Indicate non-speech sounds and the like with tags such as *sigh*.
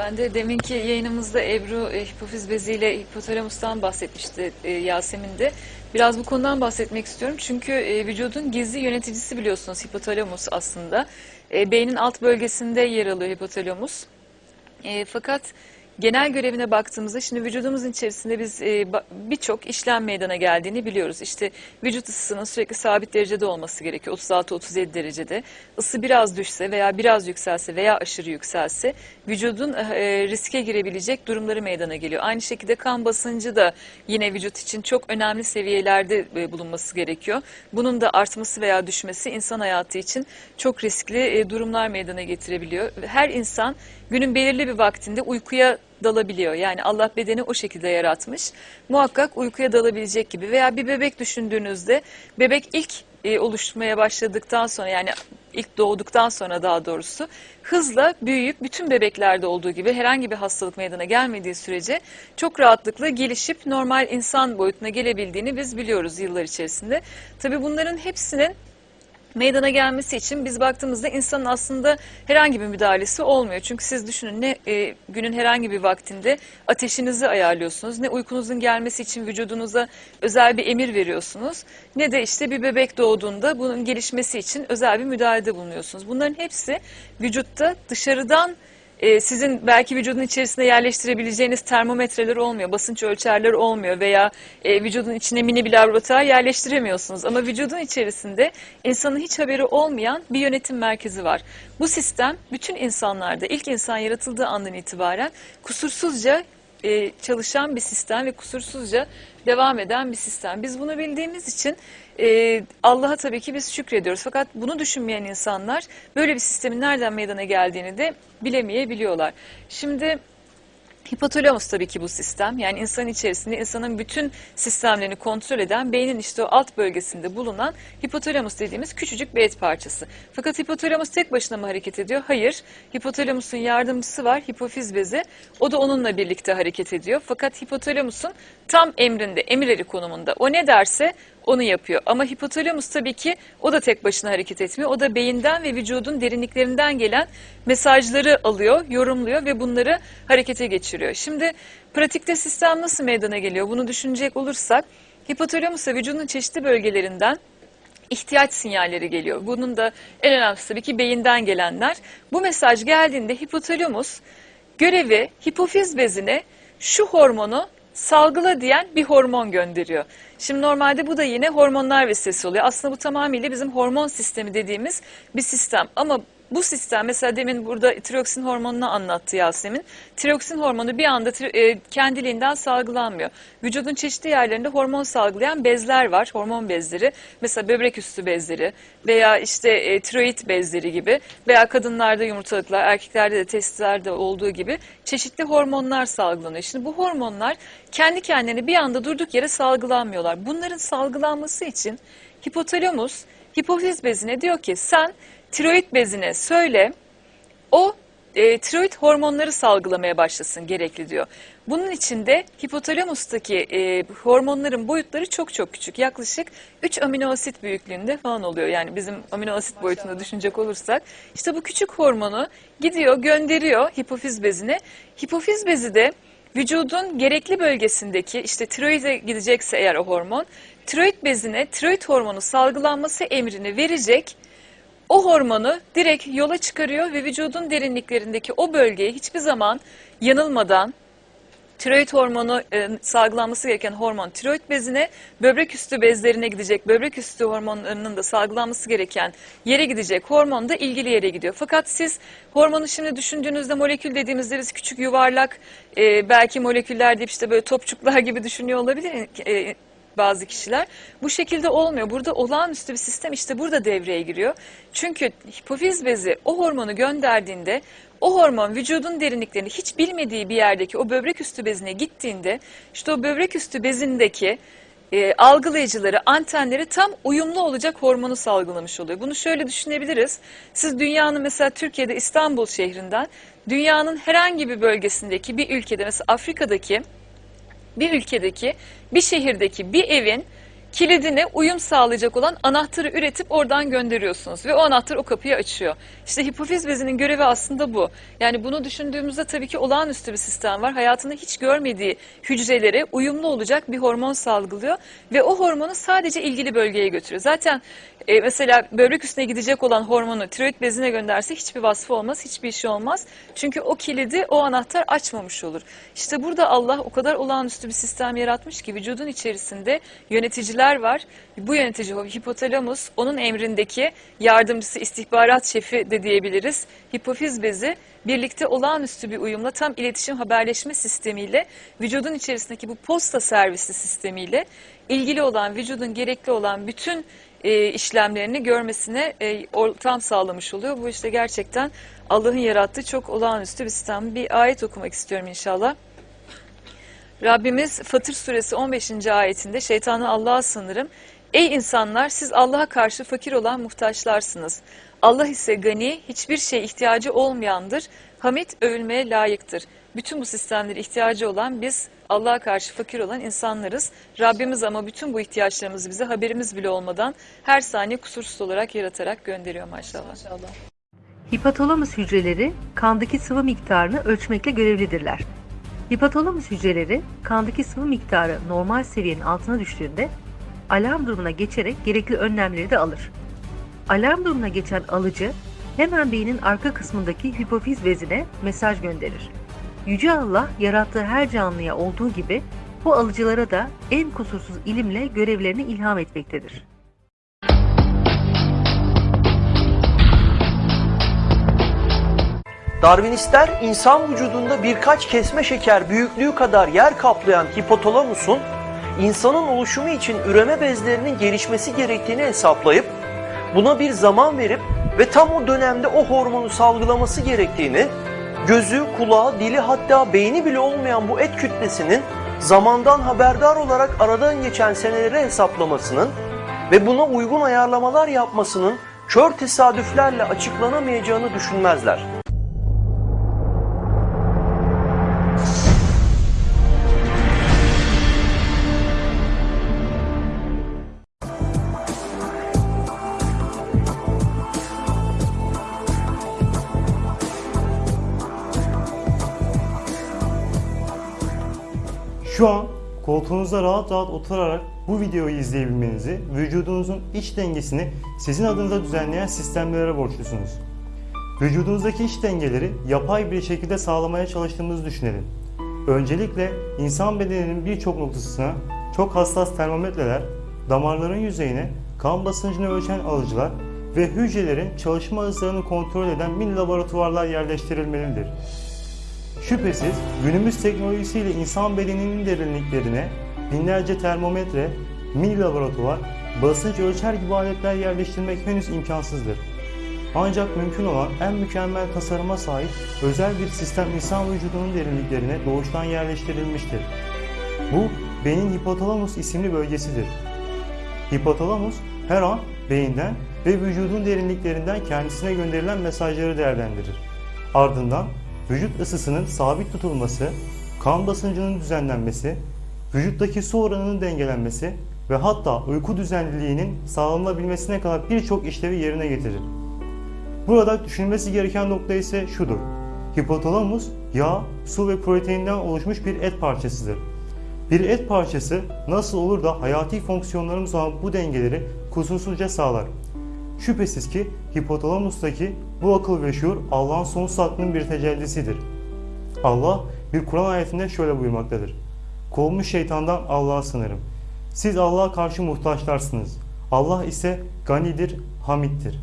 Ben de deminki yayınımızda Ebru e, hipofiz beziyle hipotalamustan bahsetmişti e, Yasemin de. Biraz bu konudan bahsetmek istiyorum. Çünkü e, vücudun gizli yöneticisi biliyorsunuz hipotalamus aslında. E, beynin alt bölgesinde yer alıyor hipotalamus. E, fakat genel görevine baktığımızda şimdi vücudumuzun içerisinde biz e, birçok işlem meydana geldiğini biliyoruz. İşte vücut ısısının sürekli sabit derecede olması gerekiyor. 36-37 derecede. Isı biraz düşse veya biraz yükselse veya aşırı yükselse vücudun e, riske girebilecek durumları meydana geliyor. Aynı şekilde kan basıncı da yine vücut için çok önemli seviyelerde e, bulunması gerekiyor. Bunun da artması veya düşmesi insan hayatı için çok riskli e, durumlar meydana getirebiliyor. Her insan günün belirli bir vaktinde uykuya dalabiliyor. Yani Allah bedeni o şekilde yaratmış. Muhakkak uykuya dalabilecek gibi veya bir bebek düşündüğünüzde bebek ilk e, oluşmaya başladıktan sonra yani ilk doğduktan sonra daha doğrusu hızla büyüyüp bütün bebeklerde olduğu gibi herhangi bir hastalık meydana gelmediği sürece çok rahatlıkla gelişip normal insan boyutuna gelebildiğini biz biliyoruz yıllar içerisinde. Tabii bunların hepsinin meydana gelmesi için biz baktığımızda insanın aslında herhangi bir müdahalesi olmuyor. Çünkü siz düşünün ne e, günün herhangi bir vaktinde ateşinizi ayarlıyorsunuz, ne uykunuzun gelmesi için vücudunuza özel bir emir veriyorsunuz, ne de işte bir bebek doğduğunda bunun gelişmesi için özel bir müdahalede bulunuyorsunuz. Bunların hepsi vücutta dışarıdan e, sizin belki vücudun içerisine yerleştirebileceğiniz termometreler olmuyor, basınç ölçerleri olmuyor veya e, vücudun içine mini bir laboratuvar yerleştiremiyorsunuz. Ama vücudun içerisinde insanın hiç haberi olmayan bir yönetim merkezi var. Bu sistem bütün insanlarda ilk insan yaratıldığı andan itibaren kusursuzca e, çalışan bir sistem ve kusursuzca devam eden bir sistem. Biz bunu bildiğimiz için e, Allah'a tabii ki biz şükrediyoruz. Fakat bunu düşünmeyen insanlar böyle bir sistemin nereden meydana geldiğini de bilemeyebiliyorlar. Şimdi Hipotalamus tabii ki bu sistem. Yani insanın içerisinde insanın bütün sistemlerini kontrol eden beynin işte o alt bölgesinde bulunan hipotalamus dediğimiz küçücük bir et parçası. Fakat hipotalamus tek başına mı hareket ediyor? Hayır. Hipotalamusun yardımcısı var hipofiz bezi. O da onunla birlikte hareket ediyor. Fakat hipotalamusun tam emrinde, emirleri konumunda. O ne derse onu yapıyor. Ama hipotalamus tabii ki o da tek başına hareket etmiyor. O da beyinden ve vücudun derinliklerinden gelen mesajları alıyor, yorumluyor ve bunları harekete geçiriyor. Şimdi pratikte sistem nasıl meydana geliyor? Bunu düşünecek olursak hipotalamusa vücudun çeşitli bölgelerinden ihtiyaç sinyalleri geliyor. Bunun da en önemlisi tabii ki beyinden gelenler. Bu mesaj geldiğinde hipotalamus görevi hipofiz bezine şu hormonu salgıla diyen bir hormon gönderiyor. Şimdi normalde bu da yine hormonlar vesilesi oluyor. Aslında bu tamamıyla bizim hormon sistemi dediğimiz bir sistem. Ama bu sistem mesela demin burada tiroksin hormonunu anlattı Yasemin. Tiroksin hormonu bir anda e, kendiliğinden salgılanmıyor. Vücudun çeşitli yerlerinde hormon salgılayan bezler var, hormon bezleri. Mesela böbrek üstü bezleri veya işte e, tiroid bezleri gibi veya kadınlarda yumurtalıklar, erkeklerde de testilerde olduğu gibi çeşitli hormonlar salgılanıyor. Şimdi bu hormonlar kendi kendine bir anda durduk yere salgılanmıyorlar. Bunların salgılanması için hipotalamus hipofiz bezine diyor ki sen tiroid bezine söyle o e, tiroid hormonları salgılamaya başlasın gerekli diyor. Bunun için de hipotalamustaki e, hormonların boyutları çok çok küçük. Yaklaşık 3 amino asit büyüklüğünde falan oluyor. Yani bizim amino asit boyutunda düşünecek olursak. işte bu küçük hormonu gidiyor gönderiyor hipofiz bezine. Hipofiz bezi de vücudun gerekli bölgesindeki işte tiroide gidecekse eğer o hormon tiroid bezine tiroid hormonu salgılanması emrini verecek o hormonu direkt yola çıkarıyor ve vücudun derinliklerindeki o bölgeyi hiçbir zaman yanılmadan tiroid hormonu e, salgılanması gereken hormon tiroid bezine, böbrek üstü bezlerine gidecek, böbrek üstü hormonlarının da salgılanması gereken yere gidecek hormon da ilgili yere gidiyor. Fakat siz hormonu şimdi düşündüğünüzde molekül dediğimizde biz küçük yuvarlak e, belki moleküller deyip işte böyle topçuklar *laughs* gibi düşünüyor olabilir e, bazı kişiler. Bu şekilde olmuyor. Burada olağanüstü bir sistem işte burada devreye giriyor. Çünkü hipofiz bezi o hormonu gönderdiğinde o hormon vücudun derinliklerinde hiç bilmediği bir yerdeki o böbrek üstü bezine gittiğinde işte o böbrek üstü bezindeki e, algılayıcıları, antenleri tam uyumlu olacak hormonu salgılamış oluyor. Bunu şöyle düşünebiliriz. Siz dünyanın mesela Türkiye'de İstanbul şehrinden dünyanın herhangi bir bölgesindeki bir ülkede mesela Afrika'daki bir ülkedeki bir şehirdeki bir evin kilidine uyum sağlayacak olan anahtarı üretip oradan gönderiyorsunuz ve o anahtar o kapıyı açıyor. İşte hipofiz bezinin görevi aslında bu. Yani bunu düşündüğümüzde tabii ki olağanüstü bir sistem var. Hayatında hiç görmediği hücrelere uyumlu olacak bir hormon salgılıyor ve o hormonu sadece ilgili bölgeye götürüyor. Zaten e, mesela böbrek üstüne gidecek olan hormonu tiroid bezine gönderse hiçbir vasfı olmaz, hiçbir işi olmaz. Çünkü o kilidi o anahtar açmamış olur. İşte burada Allah o kadar olağanüstü bir sistem yaratmış ki vücudun içerisinde yöneticiler var. Bu yönetici hipotalamus, onun emrindeki yardımcısı, istihbarat şefi de diyebiliriz. Hipofiz bezi birlikte olağanüstü bir uyumla tam iletişim haberleşme sistemiyle vücudun içerisindeki bu posta servisi sistemiyle ilgili olan vücudun gerekli olan bütün e, işlemlerini görmesine e, ortam sağlamış oluyor. Bu işte gerçekten Allah'ın yarattığı çok olağanüstü bir sistem. Bir ayet okumak istiyorum inşallah. Rabbimiz Fatır suresi 15. ayetinde şeytanı Allah'a sınırım. Ey insanlar siz Allah'a karşı fakir olan muhtaçlarsınız. Allah ise gani, hiçbir şey ihtiyacı olmayandır. Hamid övülmeye layıktır. Bütün bu sistemlere ihtiyacı olan biz Allah'a karşı fakir olan insanlarız. Rabbimiz ama bütün bu ihtiyaçlarımızı bize haberimiz bile olmadan her saniye kusursuz olarak yaratarak gönderiyor maşallah. Hipotalamus hücreleri kandaki sıvı miktarını ölçmekle görevlidirler. Hipotalamus hücreleri kandaki sıvı miktarı normal seviyenin altına düştüğünde alarm durumuna geçerek gerekli önlemleri de alır. Alarm durumuna geçen alıcı hemen beynin arka kısmındaki hipofiz bezine mesaj gönderir. Yüce Allah yarattığı her canlıya olduğu gibi bu alıcılara da en kusursuz ilimle görevlerini ilham etmektedir. Darwinistler insan vücudunda birkaç kesme şeker büyüklüğü kadar yer kaplayan hipotalamusun insanın oluşumu için üreme bezlerinin gelişmesi gerektiğini hesaplayıp buna bir zaman verip ve tam o dönemde o hormonu salgılaması gerektiğini, gözü, kulağı, dili hatta beyni bile olmayan bu et kütlesinin zamandan haberdar olarak aradan geçen seneleri hesaplamasının ve buna uygun ayarlamalar yapmasının kör tesadüflerle açıklanamayacağını düşünmezler. Şu an koltuğunuzda rahat rahat oturarak bu videoyu izleyebilmenizi, vücudunuzun iç dengesini sizin adınıza düzenleyen sistemlere borçlusunuz. Vücudunuzdaki iç dengeleri yapay bir şekilde sağlamaya çalıştığımızı düşünelim. Öncelikle insan bedeninin birçok noktasına çok hassas termometreler, damarların yüzeyine kan basıncını ölçen alıcılar ve hücrelerin çalışma hızlarını kontrol eden mini laboratuvarlar yerleştirilmelidir. Şüphesiz günümüz teknolojisiyle insan bedeninin derinliklerine binlerce termometre, mini laboratuvar, basınç ölçer gibi aletler yerleştirmek henüz imkansızdır. Ancak mümkün olan en mükemmel tasarıma sahip özel bir sistem insan vücudunun derinliklerine doğuştan yerleştirilmiştir. Bu beynin hipotalamus isimli bölgesidir. Hipotalamus her an beyinden ve vücudun derinliklerinden kendisine gönderilen mesajları değerlendirir. Ardından vücut ısısının sabit tutulması, kan basıncının düzenlenmesi, vücuttaki su oranının dengelenmesi ve hatta uyku düzenliliğinin sağlanabilmesine kadar birçok işlevi yerine getirir. Burada düşünülmesi gereken nokta ise şudur. Hipotalamus yağ, su ve proteinden oluşmuş bir et parçasıdır. Bir et parçası nasıl olur da hayati fonksiyonlarımız olan bu dengeleri kusursuzca sağlar. Şüphesiz ki hipotalamustaki bu akıl ve şuur Allah'ın sonsuz aklının bir tecellisidir. Allah bir Kur'an ayetinde şöyle buyurmaktadır. Kovulmuş şeytandan Allah'a sınırım. Siz Allah'a karşı muhtaçlarsınız. Allah ise ganidir, hamittir.